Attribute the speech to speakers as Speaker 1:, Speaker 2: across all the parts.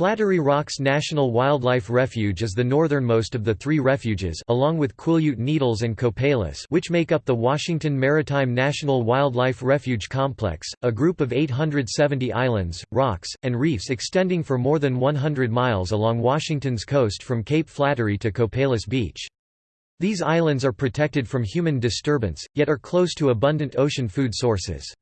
Speaker 1: Flattery Rocks National Wildlife Refuge is the northernmost of the three refuges along with Quileute Needles and Copalis which make up the Washington Maritime National Wildlife Refuge Complex, a group of 870 islands, rocks, and reefs extending for more than 100 miles along Washington's coast from Cape Flattery to Copalis Beach. These islands are protected from human disturbance, yet are close to abundant ocean food sources.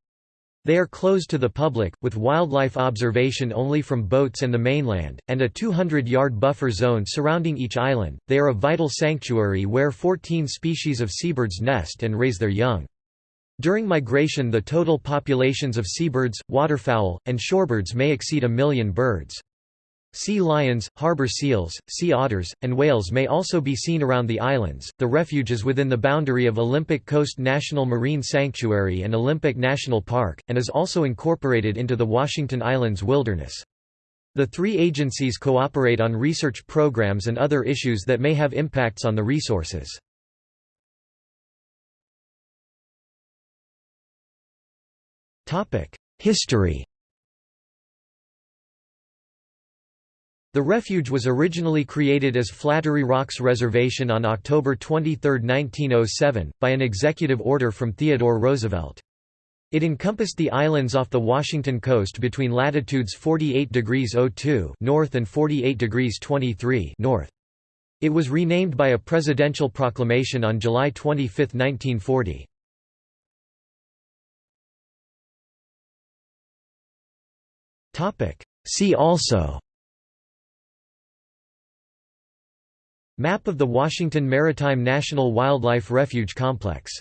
Speaker 1: They are closed to the public, with wildlife observation only from boats and the mainland, and a 200-yard buffer zone surrounding each island. They are a vital sanctuary where 14 species of seabirds nest and raise their young. During migration the total populations of seabirds, waterfowl, and shorebirds may exceed a million birds. Sea lions, harbor seals, sea otters, and whales may also be seen around the islands. The refuge is within the boundary of Olympic Coast National Marine Sanctuary and Olympic National Park, and is also incorporated into the Washington Islands Wilderness. The three agencies cooperate on research programs and other issues that may have impacts on the resources. History The refuge was originally created as Flattery Rocks Reservation on October 23, 1907, by an executive order from Theodore Roosevelt. It encompassed the islands off the Washington coast between latitudes 48 degrees 02 north and 48 degrees 23 north. It was renamed by a presidential proclamation on July 25, 1940. See also Map of the Washington Maritime National Wildlife Refuge Complex